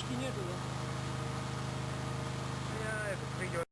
Фишки не было. Я это придет.